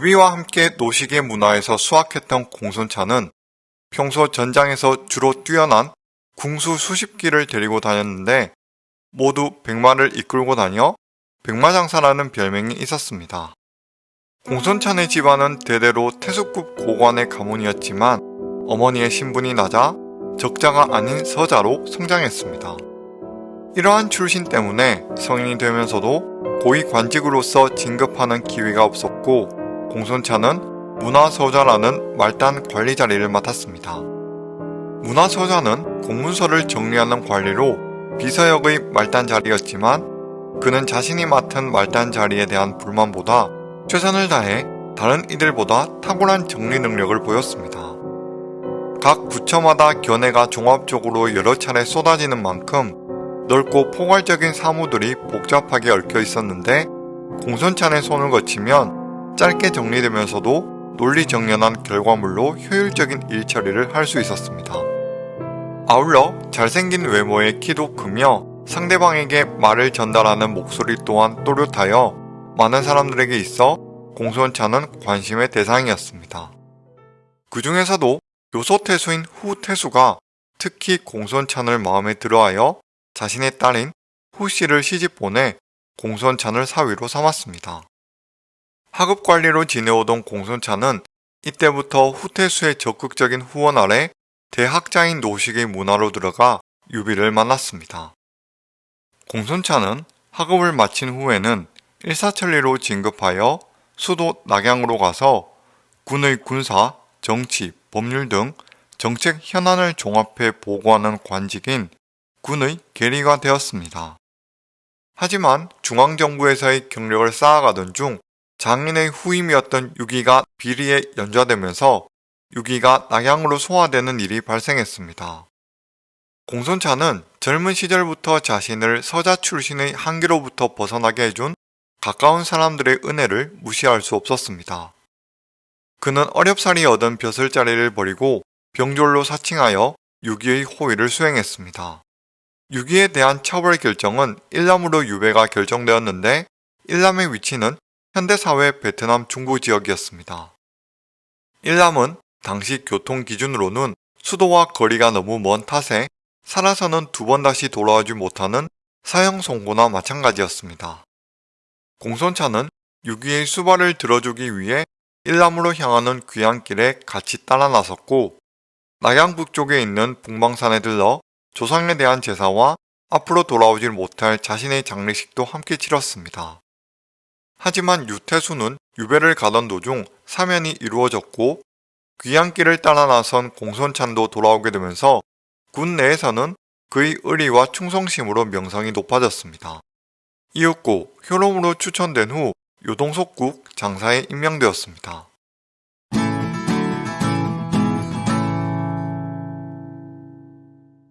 유비와 함께 노식의 문화에서 수확했던 공손차는 평소 전장에서 주로 뛰어난 궁수 수십 기를 데리고 다녔는데 모두 백마를 이끌고 다녀 백마장사라는 별명이 있었습니다. 공손찬의 집안은 대대로 태숙급 고관의 가문이었지만 어머니의 신분이 낮아 적자가 아닌 서자로 성장했습니다. 이러한 출신 때문에 성인이 되면서도 고위 관직으로서 진급하는 기회가 없었고 공손찬은 문화서자라는 말단 관리 자리를 맡았습니다. 문화서자는 공문서를 정리하는 관리로 비서역의 말단 자리였지만 그는 자신이 맡은 말단 자리에 대한 불만보다 최선을 다해 다른 이들보다 탁월한 정리 능력을 보였습니다. 각 부처마다 견해가 종합적으로 여러 차례 쏟아지는 만큼 넓고 포괄적인 사무들이 복잡하게 얽혀 있었는데 공선찬의 손을 거치면 짧게 정리되면서도 논리정연한 결과물로 효율적인 일처리를 할 수 있었습니다. 아울러 잘생긴 외모의 키도 크며 상대방에게 말을 전달하는 목소리 또한 또렷하여 많은 사람들에게 있어 공손찬은 관심의 대상이었습니다. 그 중에서도 요소 태수인 후 태수가 특히 공손찬을 마음에 들어하여 자신의 딸인 후 씨를 시집 보내 공손찬을 사위로 삼았습니다. 하급관리로 지내오던 공손찬은 이때부터 후태수의 적극적인 후원 아래 대학자인 노식의 문화로 들어가 유비를 만났습니다. 공손찬은 학업을 마친 후에는 일사천리로 진급하여 수도 낙양으로 가서 군의 군사, 정치, 법률 등 정책 현안을 종합해 보고하는 관직인 군의 계리가 되었습니다. 하지만 중앙정부에서의 경력을 쌓아가던 중 장인의 후임이었던 유기가 비리에 연좌되면서 유기가 낙양으로 소화되는 일이 발생했습니다. 공손차는 젊은 시절부터 자신을 서자 출신의 한계로부터 벗어나게 해준 가까운 사람들의 은혜를 무시할 수 없었습니다. 그는 어렵사리 얻은 벼슬자리를 버리고 병졸로 사칭하여 유기의 호위를 수행했습니다. 유기에 대한 처벌 결정은 일남으로 유배가 결정되었는데 일남의 위치는 현대사회 베트남 중부 지역이었습니다. 일남은 당시 교통 기준으로는 수도와 거리가 너무 먼 탓에 살아서는 두 번 다시 돌아오지 못하는 사형 선고나 마찬가지였습니다. 공손차는 유기의 수발을 들어주기 위해 일남으로 향하는 귀향길에 같이 따라 나섰고 낙양 북쪽에 있는 북방산에 들러 조상에 대한 제사와 앞으로 돌아오질 못할 자신의 장례식도 함께 치렀습니다. 하지만 유태수는 유배를 가던 도중 사면이 이루어졌고 귀향길을 따라 나선 공손찬도 돌아오게 되면서 군 내에서는 그의 의리와 충성심으로 명성이 높아졌습니다. 이윽고 효롬으로 추천된 후 요동석국 장사에 임명되었습니다.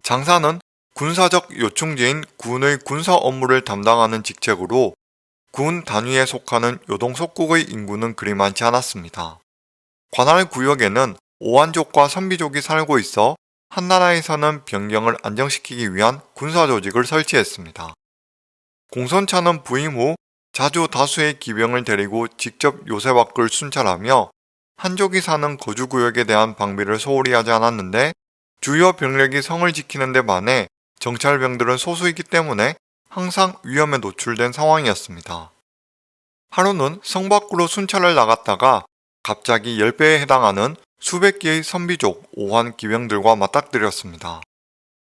장사는 군사적 요충지인 군의 군사 업무를 담당하는 직책으로 군 단위에 속하는 요동석국의 인구는 그리 많지 않았습니다. 관할 구역에는 오한족과 선비족이 살고 있어 한나라에서는 변경을 안정시키기 위한 군사조직을 설치했습니다. 공선차는 부임 후 자주 다수의 기병을 데리고 직접 요새 밖을 순찰하며 한족이 사는 거주구역에 대한 방비를 소홀히 하지 않았는데 주요 병력이 성을 지키는 데 반해 정찰병들은 소수이기 때문에 항상 위험에 노출된 상황이었습니다. 하루는 성 밖으로 순찰을 나갔다가 갑자기 10배에 해당하는 수백 개의 선비족 오한 기병들과 맞닥뜨렸습니다.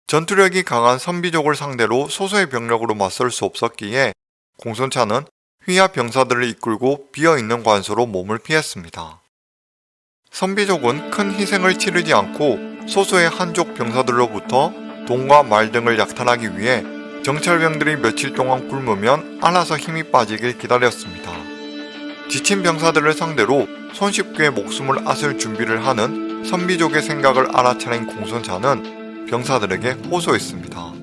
전투력이 강한 선비족을 상대로 소수의 병력으로 맞설 수 없었기에 공손차는 휘하 병사들을 이끌고 비어있는 관소로 몸을 피했습니다. 선비족은 큰 희생을 치르지 않고 소수의 한족 병사들로부터 돈과 말 등을 약탈하기 위해 정찰병들이 며칠 동안 굶으면 알아서 힘이 빠지길 기다렸습니다. 지친 병사들을 상대로 손쉽게 목숨을 앗을 준비를 하는 선비족의 생각을 알아차린 공손차는 병사들에게 호소했습니다.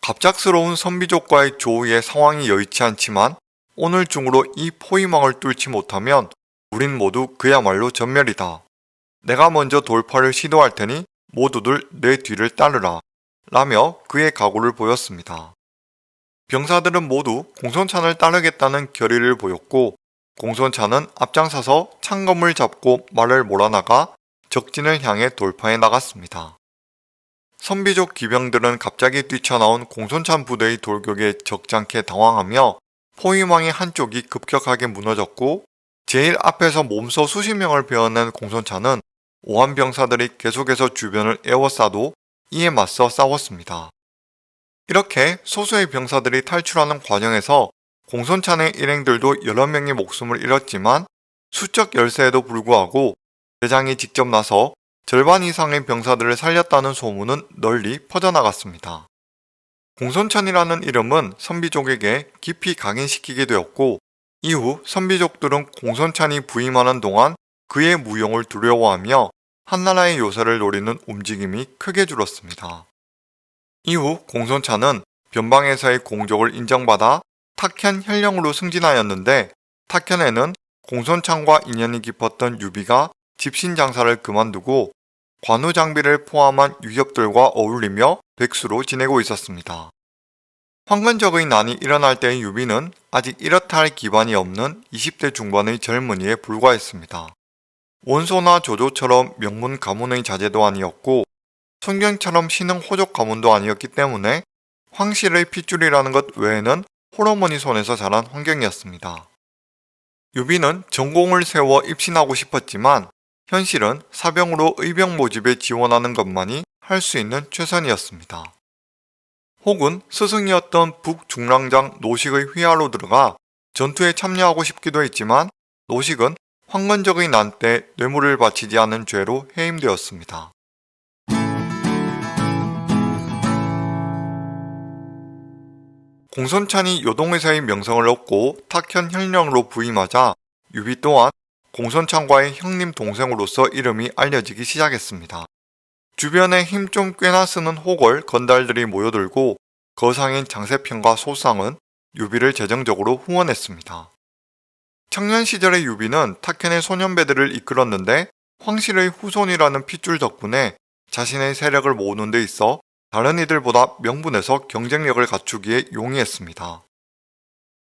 갑작스러운 선비족과의 조우의 상황이 여의치 않지만 오늘 중으로 이 포위망을 뚫지 못하면 우린 모두 그야말로 전멸이다. 내가 먼저 돌파를 시도할 테니 모두들 내 뒤를 따르라. 라며 그의 각오를 보였습니다. 병사들은 모두 공손찬을 따르겠다는 결의를 보였고 공손차는 앞장서서 창검을 잡고 말을 몰아나가 적진을 향해 돌파해 나갔습니다. 선비족 기병들은 갑자기 뛰쳐나온 공손찬 부대의 돌격에 적잖게 당황하며 포위망의 한쪽이 급격하게 무너졌고 제일 앞에서 몸소 수십 명을 베어낸 공손차는 오한 병사들이 계속해서 주변을 에워싸도 이에 맞서 싸웠습니다. 이렇게 소수의 병사들이 탈출하는 과정에서 공손찬의 일행들도 여러 명의 목숨을 잃었지만 수적 열세에도 불구하고 대장이 직접 나서 절반 이상의 병사들을 살렸다는 소문은 널리 퍼져나갔습니다. 공손찬이라는 이름은 선비족에게 깊이 각인시키게 되었고 이후 선비족들은 공손찬이 부임하는 동안 그의 무용을 두려워하며 한나라의 요새를 노리는 움직임이 크게 줄었습니다. 이후 공손찬은 변방에서의 공적을 인정받아 탁현 혈령으로 승진하였는데 탁현에는 공손찬과 인연이 깊었던 유비가 짚신 장사를 그만두고 관우 장비를 포함한 유협들과 어울리며 백수로 지내고 있었습니다. 황건적의 난이 일어날 때의 유비는 아직 이렇다 할 기반이 없는 20대 중반의 젊은이에 불과했습니다. 원소나 조조처럼 명문 가문의 자제도 아니었고 손견처럼 신흥 호족 가문도 아니었기 때문에 황실의 핏줄이라는 것 외에는 홀어머니 손에서 자란 환경이었습니다. 유비는 전공을 세워 입신하고 싶었지만 현실은 사병으로 의병 모집에 지원하는 것만이 할 수 있는 최선이었습니다. 혹은 스승이었던 북중랑장 노식의 휘하로 들어가 전투에 참여하고 싶기도 했지만 노식은 황건적의 난때 뇌물을 바치지 않은 죄로 해임되었습니다. 공손찬이 요동의사의 명성을 얻고 탁현 현령으로 부임하자 유비 또한 공손찬과의 형님 동생으로서 이름이 알려지기 시작했습니다. 주변에 힘 좀 꽤나 쓰는 호걸 건달들이 모여들고 거상인 장세평과 소쌍은 유비를 재정적으로 후원했습니다. 청년 시절의 유비는 탁현의 소년배들을 이끌었는데 황실의 후손이라는 핏줄 덕분에 자신의 세력을 모으는 데 있어 다른 이들보다 명분에서 경쟁력을 갖추기에 용이했습니다.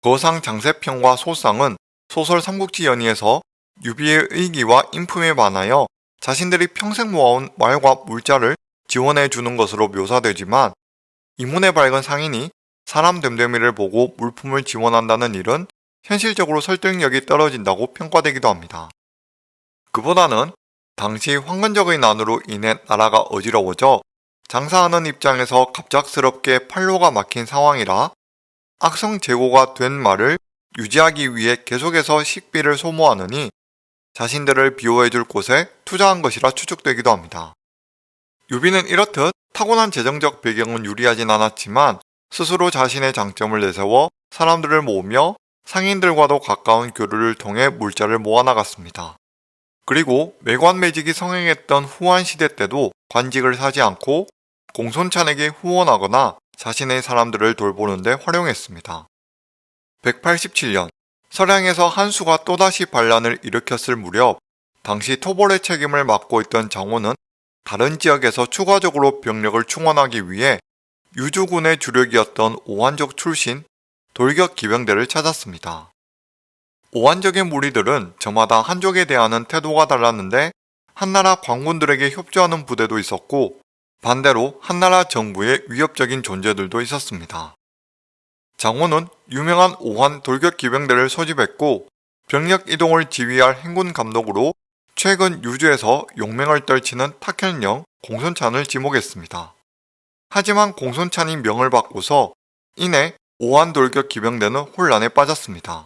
거상 장세평과 소상은 소설 삼국지 연의에서 유비의 의기와 인품에 반하여 자신들이 평생 모아온 말과 물자를 지원해 주는 것으로 묘사되지만 이문에 밝은 상인이 사람 됨됨이를 보고 물품을 지원한다는 일은 현실적으로 설득력이 떨어진다고 평가되기도 합니다. 그보다는 당시 황건적의 난으로 인해 나라가 어지러워져 장사하는 입장에서 갑작스럽게 팔로가 막힌 상황이라 악성 재고가 된 말을 유지하기 위해 계속해서 식비를 소모하느니 자신들을 비호해줄 곳에 투자한 것이라 추측되기도 합니다. 유비는 이렇듯 타고난 재정적 배경은 유리하진 않았지만 스스로 자신의 장점을 내세워 사람들을 모으며 상인들과도 가까운 교류를 통해 물자를 모아나갔습니다. 그리고 매관 매직이 성행했던 후한 시대 때도 관직을 사지 않고 공손찬에게 후원하거나 자신의 사람들을 돌보는 데 활용했습니다. 187년 서량에서 한수가 또다시 반란을 일으켰을 무렵 당시 토벌의 책임을 맡고 있던 장호는 다른 지역에서 추가적으로 병력을 충원하기 위해 유주군의 주력이었던 오한족 출신 돌격 기병대를 찾았습니다. 오한족의 무리들은 저마다 한족에 대한 태도가 달랐는데 한나라 광군들에게 협조하는 부대도 있었고 반대로 한나라 정부의 위협적인 존재들도 있었습니다. 장호는 유명한 오한 돌격 기병대를 소집했고 병력 이동을 지휘할 행군 감독으로 최근 유주에서 용맹을 떨치는 탁현령 공손찬을 지목했습니다. 하지만 공손찬이 명을 받고서 이내 오한 돌격 기병대는 혼란에 빠졌습니다.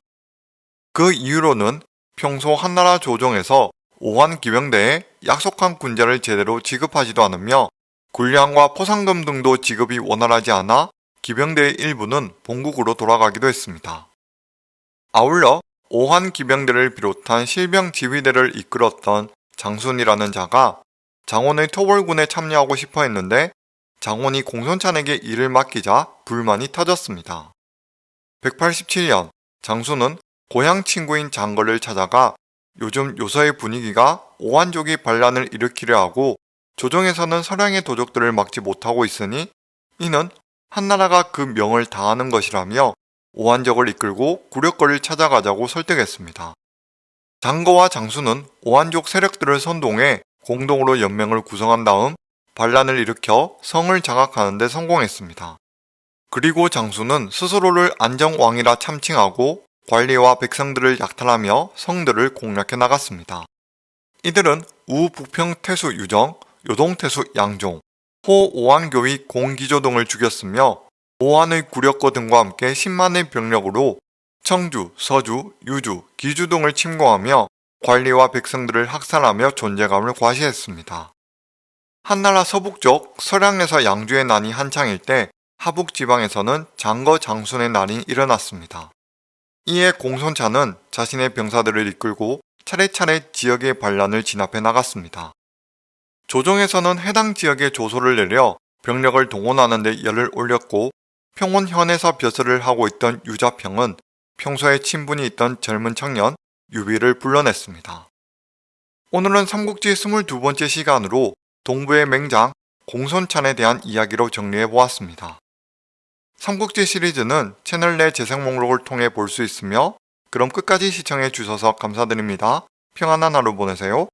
그 이유로는 평소 한나라 조정에서 오한 기병대에 약속한 군자를 제대로 지급하지도 않으며 군량과 포상금 등도 지급이 원활하지 않아 기병대의 일부는 본국으로 돌아가기도 했습니다. 아울러 오한 기병대를 비롯한 실병 지휘대를 이끌었던 장순이라는 자가 장원의 토벌군에 참여하고 싶어 했는데 장원이 공손찬에게 일을 맡기자 불만이 터졌습니다. 187년 장순은 고향 친구인 장거를 찾아가 요즘 요서의 분위기가 오한족이 반란을 일으키려 하고 조정에서는 서량의 도적들을 막지 못하고 있으니 이는 한나라가 그 명을 다하는 것이라며 오한적을 이끌고 구력거리를 찾아가자고 설득했습니다. 장거와 장수는 오한족 세력들을 선동해 공동으로 연맹을 구성한 다음 반란을 일으켜 성을 장악하는 데 성공했습니다. 그리고 장수는 스스로를 안정왕이라 참칭하고 관리와 백성들을 약탈하며 성들을 공략해 나갔습니다. 이들은 우북평 태수 유정, 요동태수 양종, 호 오한교위 공기조 등을 죽였으며 오한의 구력거 등과 함께 10만의 병력으로 청주, 서주, 유주, 기주 등을 침공하며 관리와 백성들을 학살하며 존재감을 과시했습니다. 한나라 서북쪽 서량에서 양주의 난이 한창일 때 하북 지방에서는 장거 장순의 난이 일어났습니다. 이에 공손차는 자신의 병사들을 이끌고 차례차례 지역의 반란을 진압해 나갔습니다. 조정에서는 해당 지역에 조소를 내려 병력을 동원하는 데 열을 올렸고 평원현에서 벼슬을 하고 있던 유자평은 평소에 친분이 있던 젊은 청년 유비를 불러냈습니다. 오늘은 삼국지 22번째 시간으로 동부의 맹장 공손찬에 대한 이야기로 정리해 보았습니다. 삼국지 시리즈는 채널 내 재생 목록을 통해 볼 수 있으며 그럼 끝까지 시청해 주셔서 감사드립니다. 평안한 하루 보내세요.